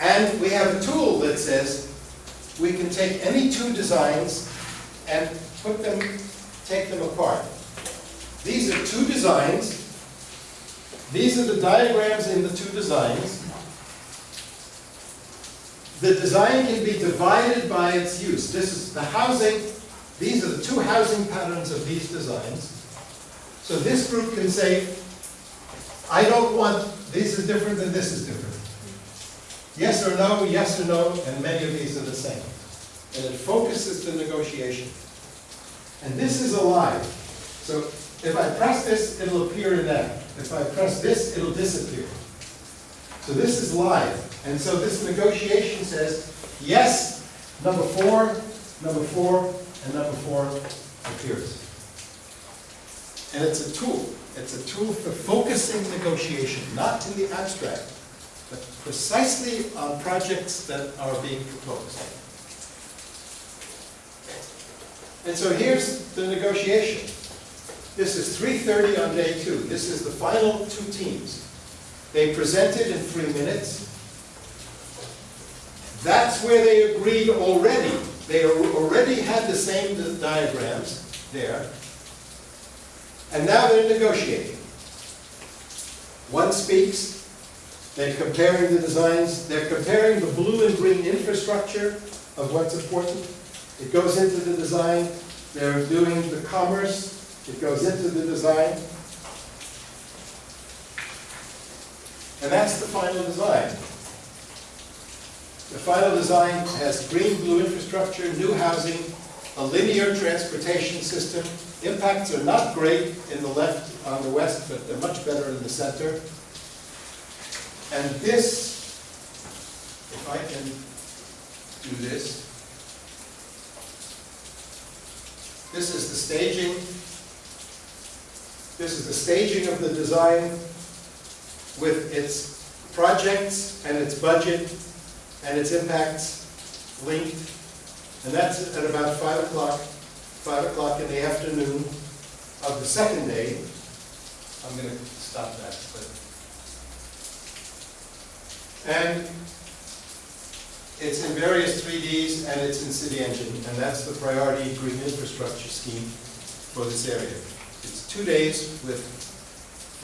And we have a tool that says we can take any two designs and put them, take them apart. These are two designs. These are the diagrams in the two designs. The design can be divided by its use. This is the housing, these are the two housing patterns of these designs. So this group can say, I don't want, this is different and this is different. Yes or no, yes or no, and many of these are the same. And it focuses the negotiation. And this is alive. So if I press this, it'll appear in that. If I press this, it'll disappear. So this is live. And so this negotiation says, yes, number four, number four, and number four appears. And it's a tool. It's a tool for focusing negotiation, not in the abstract, but precisely on projects that are being proposed. And so here's the negotiation. This is 3.30 on day two. This is the final two teams. They presented in three minutes. That's where they agreed already. They already had the same diagrams there. And now they're negotiating. One speaks, they're comparing the designs, they're comparing the blue and green infrastructure of what's important. It goes into the design, they're doing the commerce, it goes into the design. And that's the final design. The final design has green, blue infrastructure, new housing, a linear transportation system. Impacts are not great in the left, on the west, but they're much better in the center. And this, if I can do this, this is the staging. This is the staging of the design with its projects and its budget and its impacts linked. And that's at about 5 o'clock, 5 o'clock in the afternoon of the second day. I'm going to stop that. But. And it's in various 3Ds and it's in City Engine, and that's the priority green infrastructure scheme for this area. It's two days with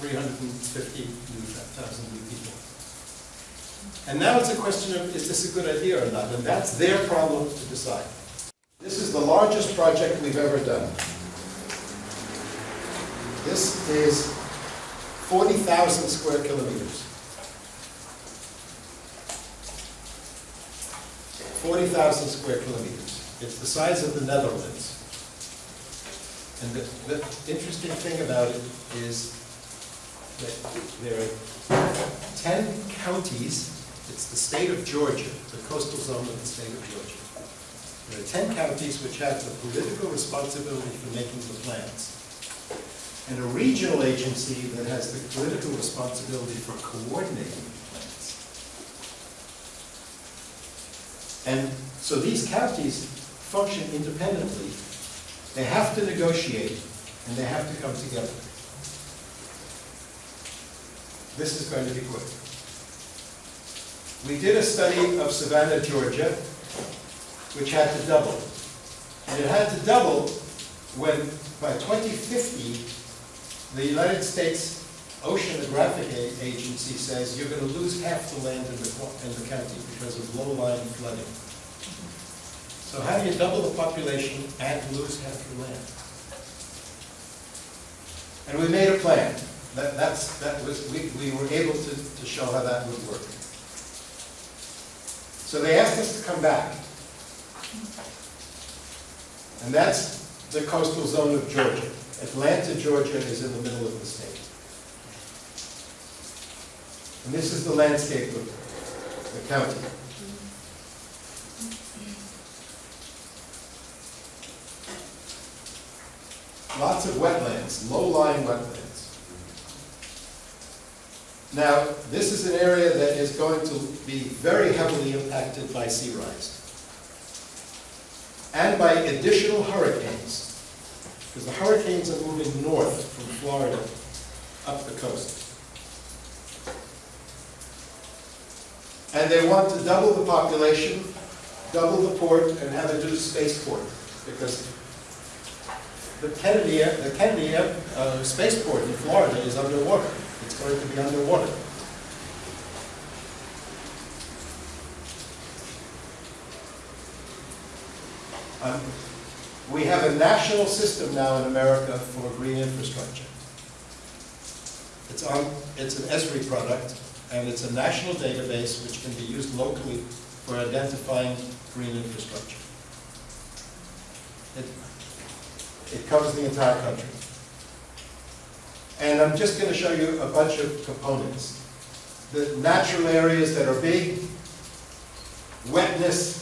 350 thousand new people. And now it's a question of, is this a good idea or not? And that's their problem to decide. This is the largest project we've ever done. This is 40,000 square kilometers. 40,000 square kilometers. It's the size of the Netherlands. And the, the interesting thing about it is that there are 10 counties, it's the state of Georgia, the coastal zone of the state of Georgia. There are 10 counties which have the political responsibility for making the plans. And a regional agency that has the political responsibility for coordinating the plans. And so these counties function independently. They have to negotiate, and they have to come together. This is going to be quick. We did a study of Savannah, Georgia, which had to double. And it had to double when, by 2050, the United States Oceanographic Agency says you're going to lose half the land in the, in the county because of low-lying flooding. So how do you double the population and lose half your land? And we made a plan. That, that's, that was, we, we were able to, to show how that would work. So they asked us to come back. And that's the coastal zone of Georgia. Atlanta, Georgia is in the middle of the state. And this is the landscape of the county. Lots of wetlands, low-lying wetlands. Now, this is an area that is going to be very heavily impacted by sea rise. And by additional hurricanes. Because the hurricanes are moving north from Florida up the coast. And they want to double the population, double the port, and have a new spaceport. Because the Kennedy, the Kennedy uh, spaceport in Florida is underwater. Going to be underwater. Um, we have a national system now in America for green infrastructure. It's on, it's an ESRI product, and it's a national database which can be used locally for identifying green infrastructure. It, it covers the entire country. And I'm just going to show you a bunch of components. The natural areas that are big, wetness,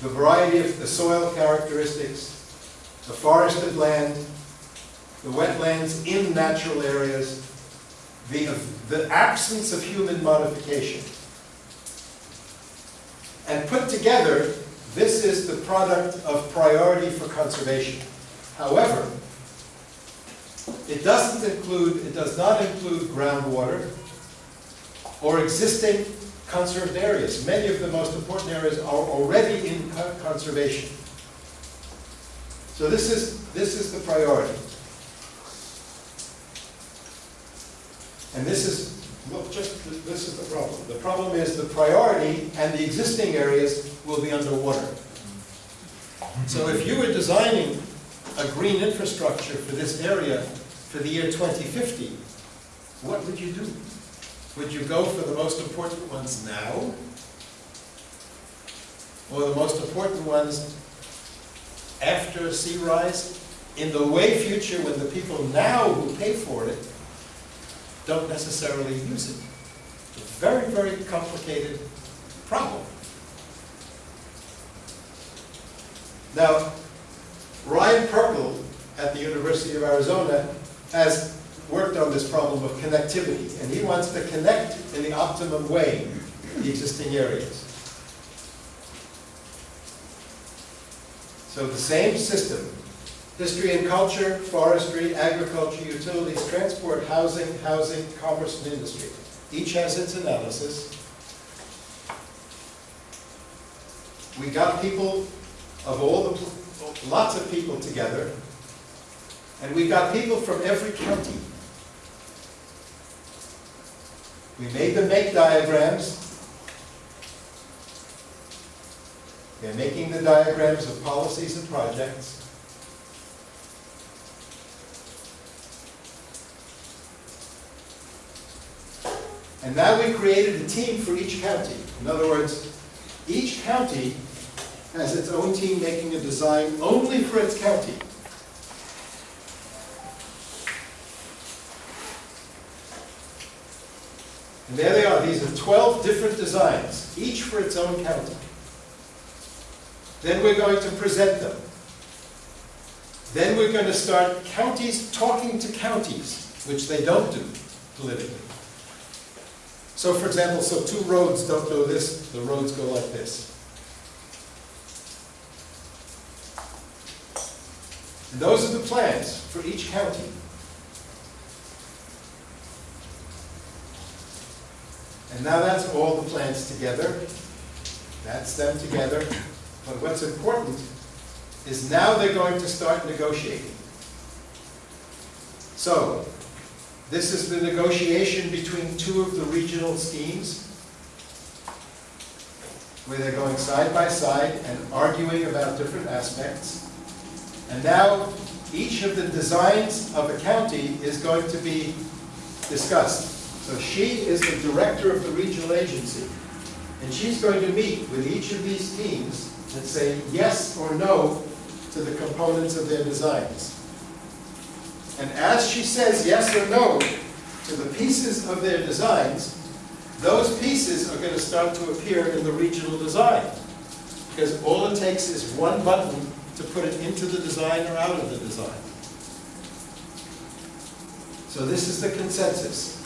the variety of the soil characteristics, the forested land, the wetlands in natural areas, the, the absence of human modification. And put together, this is the product of priority for conservation. However, it doesn't include, it does not include groundwater or existing conserved areas. Many of the most important areas are already in conservation. So this is, this is the priority. And this is, look, just, this is the problem. The problem is the priority and the existing areas will be underwater. So if you were designing a green infrastructure for this area for the year 2050, what would you do? Would you go for the most important ones now? Or the most important ones after sea rise? In the way future when the people now who pay for it don't necessarily use it. It's a very, very complicated problem. Now, Ryan Perkl at the University of Arizona has worked on this problem of connectivity, and he wants to connect in the optimum way the existing areas. So the same system, history and culture, forestry, agriculture, utilities, transport, housing, housing, commerce, and industry. Each has its analysis. We got people of all the, lots of people together, and we've got people from every county. We made them make diagrams. They're making the diagrams of policies and projects. And now we created a team for each county. In other words, Each county has its own team making a design only for its county. And there they are, these are 12 different designs, each for its own county. Then we're going to present them. Then we're going to start counties talking to counties, which they don't do politically. So for example, so two roads don't go this, the roads go like this. And those are the plans for each county. And now that's all the plans together. That's them together. But what's important is now they're going to start negotiating. So, this is the negotiation between two of the regional schemes, where they're going side by side and arguing about different aspects. And now, each of the designs of a county is going to be discussed. So she is the director of the regional agency, and she's going to meet with each of these teams and say yes or no to the components of their designs. And as she says yes or no to the pieces of their designs, those pieces are going to start to appear in the regional design. Because all it takes is one button to put it into the design or out of the design. So this is the consensus.